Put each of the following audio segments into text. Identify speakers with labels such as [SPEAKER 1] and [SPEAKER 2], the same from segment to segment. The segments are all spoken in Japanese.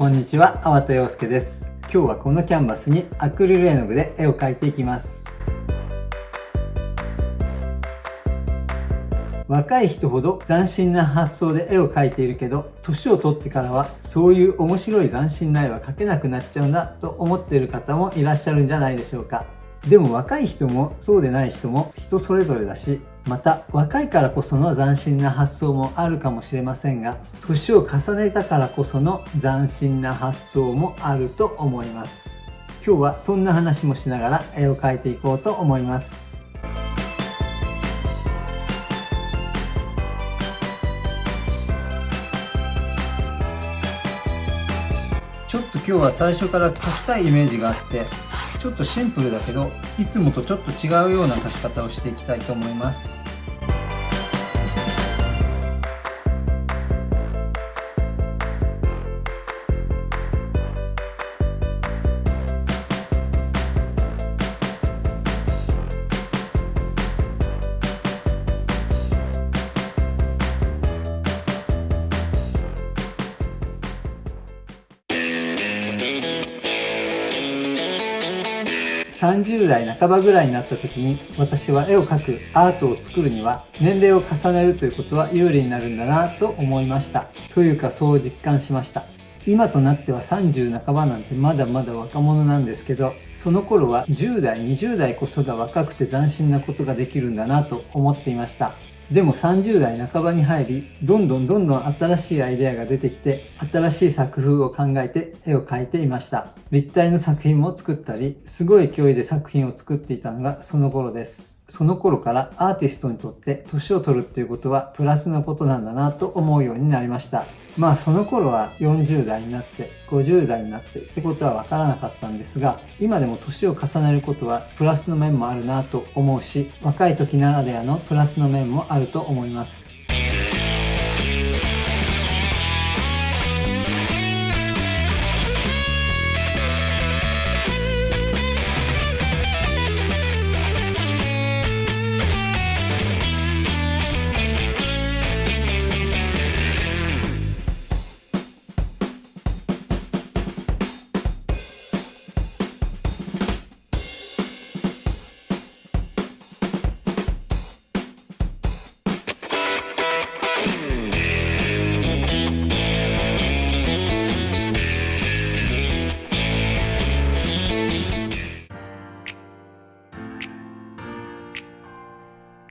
[SPEAKER 1] こんにちは、粟田洋介です。今日はこのキャンバスにアクリル絵の具で絵を描いていきます。若い人ほど斬新な発想で絵を描いているけど、年を取ってからはそういう面白い斬新な絵は描けなくなっちゃうんだと思っている方もいらっしゃるんじゃないでしょうか。でも若い人もそうでない人も人それぞれだし、また若いからこその斬新な発想もあるかもしれませんが、年を重ねたからこその斬新な発想もあると思います。今日はそんな話もしながら絵を描いていこうと思います。ちょっと今日は最初から描きたいイメージがあってちょっとシンプルだけどいつもとちょっと違うような足し方をしていきたいと思います。30代半ばぐらいになった時に私は絵を描くアートを作るには年齢を重ねるということは有利になるんだなと思いました。というかそう実感しました。今となっては30半ばなんてまだまだ若者なんですけどその頃は10代20代こそが若くて斬新なことができるんだなと思っていましたでも30代半ばに入り、どんどんどんどん新しいアイデアが出てきて、新しい作風を考えて絵を描いていました。立体の作品も作ったり、すごい勢いで作品を作っていたのがその頃です。その頃からアーティストにとって年を取るっていうことはプラスなことなんだなと思うようになりました。まあその頃は40代になって50代になってってことは分からなかったんですが今でも年を重ねることはプラスの面もあるなと思うし若い時ならではのプラスの面もあると思います。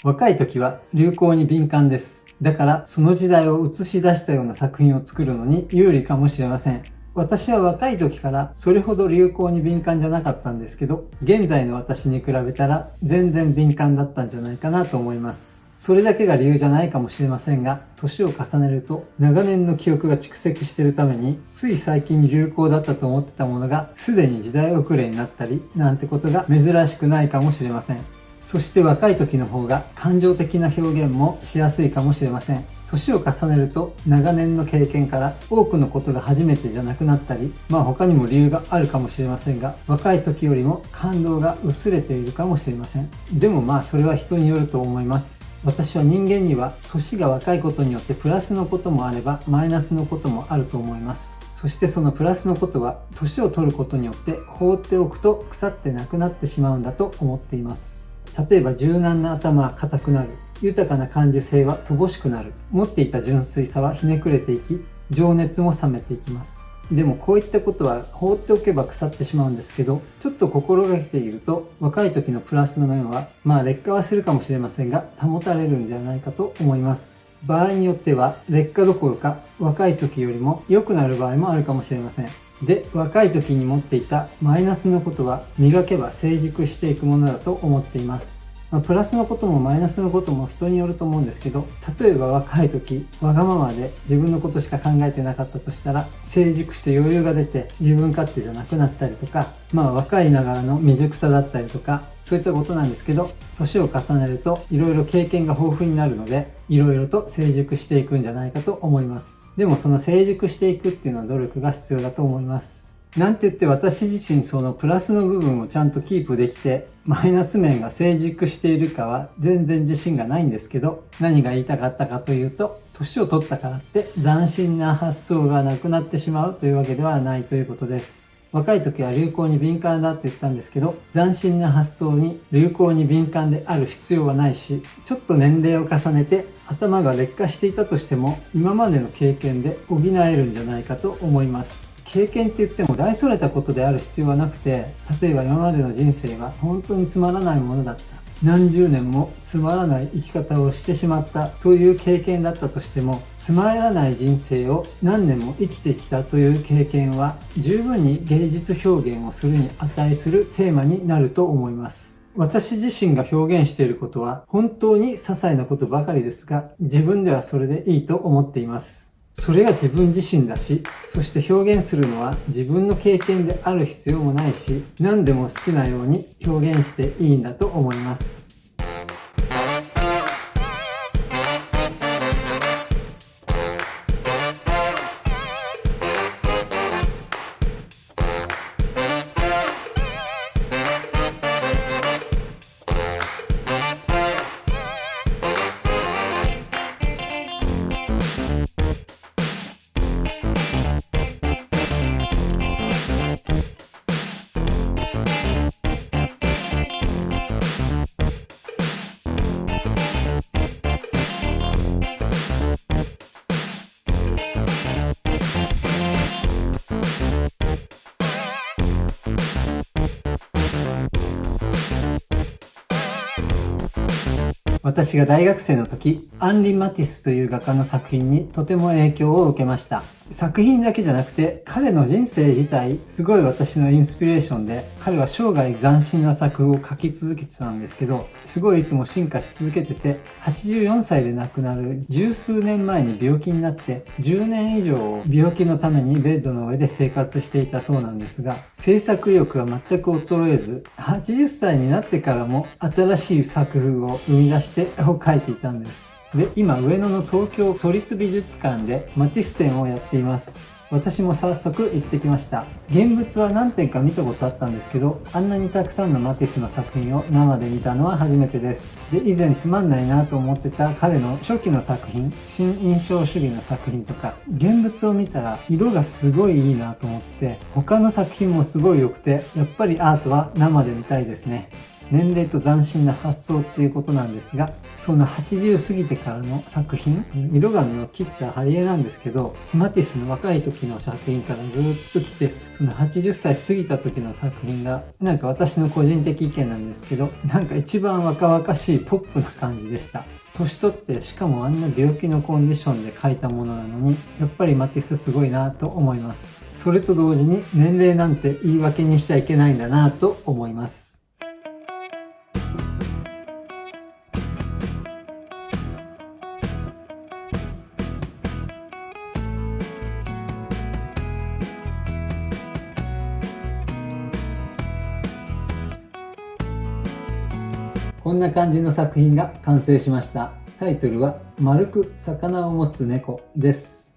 [SPEAKER 1] 若い時は流行に敏感です。だからその時代を映し出したような作品を作るのに有利かもしれません。私は若い時からそれほど流行に敏感じゃなかったんですけど、現在の私に比べたら全然敏感だったんじゃないかなと思います。それだけが理由じゃないかもしれませんが、年を重ねると長年の記憶が蓄積しているために、つい最近流行だったと思ってたものがすでに時代遅れになったり、なんてことが珍しくないかもしれません。そして若い時の方が感情的な表現もしやすいかもしれません。年を重ねると長年の経験から多くのことが初めてじゃなくなったり、まあ他にも理由があるかもしれませんが、若い時よりも感動が薄れているかもしれません。でもまあそれは人によると思います。私は人間には年が若いことによってプラスのこともあればマイナスのこともあると思います。そしてそのプラスのことは年を取ることによって放っておくと腐ってなくなってしまうんだと思っています。例えば柔軟な頭は硬くなる。豊かな感受性は乏しくなる。持っていた純粋さはひねくれていき、情熱も冷めていきます。でもこういったことは放っておけば腐ってしまうんですけど、ちょっと心がけていると若い時のプラスの面は、まあ劣化はするかもしれませんが、保たれるんじゃないかと思います。場合によっては劣化どころか若い時よりも良くなる場合もあるかもしれません。で、若い時に持っていたマイナスのことは磨けば成熟していくものだと思っています。まあ、プラスのこともマイナスのことも人によると思うんですけど、例えば若い時、わがままで自分のことしか考えてなかったとしたら、成熟して余裕が出て自分勝手じゃなくなったりとか、まあ若いながらの未熟さだったりとか、そういったことなんですけど、年を重ねると色々経験が豊富になるので、色々と成熟していくんじゃないかと思います。でもその成熟していくっていうのは努力が必要だと思います。なんて言って私自身そのプラスの部分をちゃんとキープできて、マイナス面が成熟しているかは全然自信がないんですけど、何が言いたかったかというと、年を取ったからって斬新な発想がなくなってしまうというわけではないということです。若い時は流行に敏感だって言ったんですけど、斬新な発想に流行に敏感である必要はないし、ちょっと年齢を重ねて頭が劣化していたとしても、今までの経験で補えるんじゃないかと思います。経験って言っても大それたことである必要はなくて、例えば今までの人生が本当につまらないものだった。何十年もつまらない生き方をしてしまったという経験だったとしても、つまらない人生を何年も生きてきたという経験は十分に芸術表現をするに値するテーマになると思います。私自身が表現していることは本当に些細なことばかりですが、自分ではそれでいいと思っています。それが自分自身だし、そして表現するのは自分の経験である必要もないし、何でも好きなように表現していいんだと思います。私が大学生の時、アンリ・マティスという画家の作品にとても影響を受けました。作品だけじゃなくて、彼の人生自体、すごい私のインスピレーションで、彼は生涯斬新な作風を描き続けてたんですけど、すごいいつも進化し続けてて、84歳で亡くなる十数年前に病気になって、10年以上病気のためにベッドの上で生活していたそうなんですが、制作意欲は全く衰えず、80歳になってからも新しい作風を生み出して絵を描いていたんです。で、今上野の東京都立美術館でマティス展をやっています。私も早速行ってきました。現物は何点か見たことあったんですけど、あんなにたくさんのマティスの作品を生で見たのは初めてです。で、以前つまんないなと思ってた彼の初期の作品、新印象主義の作品とか、現物を見たら色がすごいいいなと思って、他の作品もすごい良くて、やっぱりアートは生で見たいですね。年齢と斬新な発想っていうことなんですが、その80過ぎてからの作品、色紙を切った貼り絵なんですけど、マティスの若い時の作品からずっと来て、その80歳過ぎた時の作品が、なんか私の個人的意見なんですけど、なんか一番若々しいポップな感じでした。年取ってしかもあんな病気のコンディションで描いたものなのに、やっぱりマティスすごいなと思います。それと同時に年齢なんて言い訳にしちゃいけないんだなと思います。こんな感じの作品が完成しました。タイトルは、丸く魚を持つ猫です。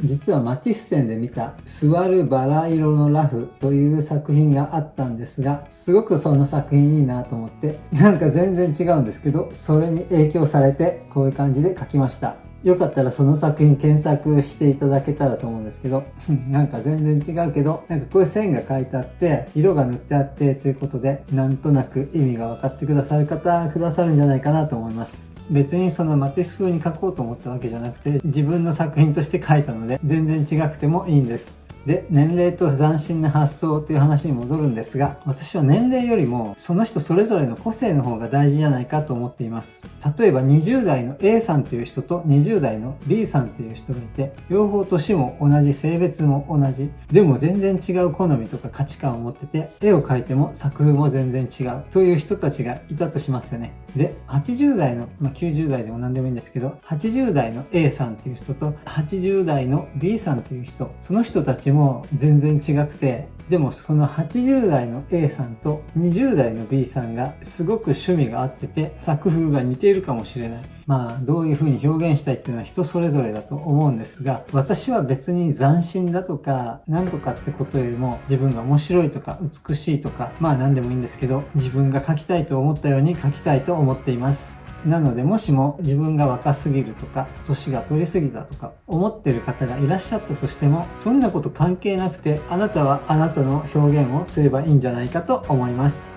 [SPEAKER 1] 実はマティス展で見た、座るバラ色のラフという作品があったんですが、すごくその作品いいなと思って、なんか全然違うんですけど、それに影響されて、こういう感じで描きました。よかったらその作品検索していただけたらと思うんですけど、なんか全然違うけど、なんかこういう線が書いてあって、色が塗ってあってということで、なんとなく意味が分かってくださる方、くださるんじゃないかなと思います。別にそのマティス風に書こうと思ったわけじゃなくて、自分の作品として書いたので、全然違くてもいいんです。で、年齢と斬新な発想という話に戻るんですが、私は年齢よりもその人それぞれの個性の方が大事じゃないかと思っています。例えば20代の A さんという人と20代の B さんという人がいて、両方年も同じ、性別も同じ、でも全然違う好みとか価値観を持ってて、絵を描いても作風も全然違うという人たちがいたとしますよね。で、80代の、まあ、90代でも何でもいいんですけど、80代の A さんという人と80代の B さんという人、その人たちも全然違くて、でもその80代の A さんと20代の B さんがすごく趣味が合ってて作風が似ているかもしれない。まあどういう風に表現したいっていうのは人それぞれだと思うんですが私は別に斬新だとかなんとかってことよりも自分が面白いとか美しいとかまあ何でもいいんですけど自分が書きたいと思ったように書きたいと思っています。なのでもしも自分が若すぎるとか年が取りすぎたとか思ってる方がいらっしゃったとしてもそんなこと関係なくてあなたはあなたの表現をすればいいんじゃないかと思います。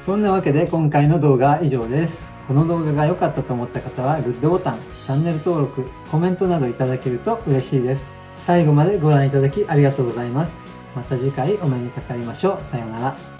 [SPEAKER 1] そんなわけで今回の動画は以上です。この動画が良かったと思った方はグッドボタンチャンネル登録コメントなどいただけると嬉しいです。最後までご覧いただきありがとうございます。また次回お目にかかりましょう。さようなら。